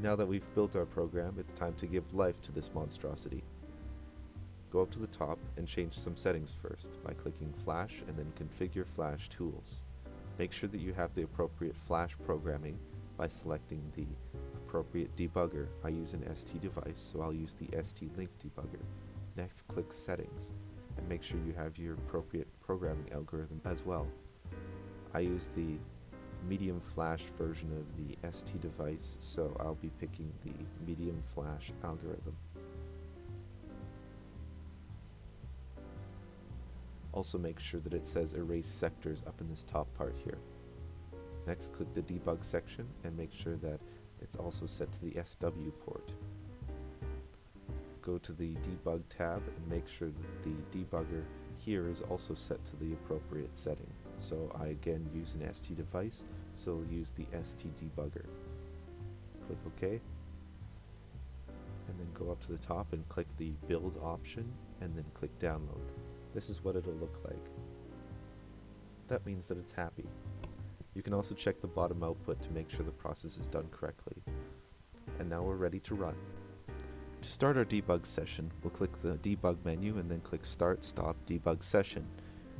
Now that we've built our program, it's time to give life to this monstrosity. Go up to the top and change some settings first by clicking Flash and then Configure Flash Tools. Make sure that you have the appropriate Flash programming by selecting the appropriate debugger. I use an ST device, so I'll use the ST-Link debugger. Next, click Settings, and make sure you have your appropriate programming algorithm as well. I use the medium flash version of the ST device, so I'll be picking the medium flash algorithm. Also make sure that it says erase sectors up in this top part here. Next click the debug section and make sure that it's also set to the SW port. Go to the debug tab and make sure that the debugger here is also set to the appropriate setting. So I again use an ST device, so I'll use the ST debugger. Click OK. And then go up to the top and click the build option and then click download. This is what it'll look like. That means that it's happy. You can also check the bottom output to make sure the process is done correctly. And now we're ready to run. Start our debug session, we'll click the debug menu and then click start stop debug session.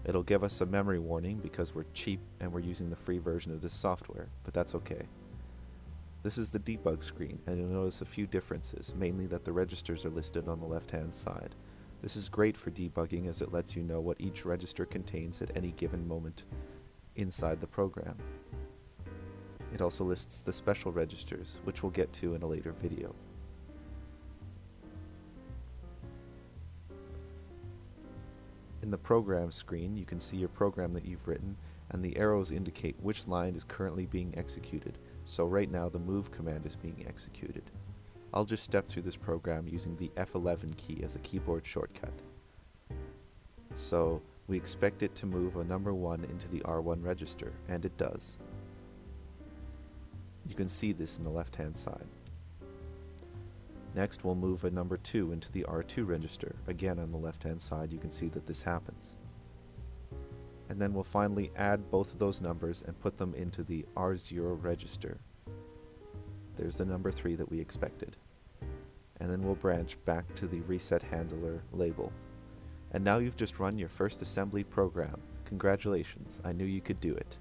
It'll give us a memory warning because we're cheap and we're using the free version of this software, but that's okay. This is the debug screen and you'll notice a few differences, mainly that the registers are listed on the left hand side. This is great for debugging as it lets you know what each register contains at any given moment inside the program. It also lists the special registers, which we'll get to in a later video. In the program screen, you can see your program that you've written, and the arrows indicate which line is currently being executed, so right now the move command is being executed. I'll just step through this program using the F11 key as a keyboard shortcut. So, we expect it to move a number 1 into the R1 register, and it does. You can see this in the left hand side. Next we'll move a number 2 into the R2 register. Again on the left hand side you can see that this happens. And then we'll finally add both of those numbers and put them into the R0 register. There's the number 3 that we expected. And then we'll branch back to the reset handler label. And now you've just run your first assembly program. Congratulations, I knew you could do it.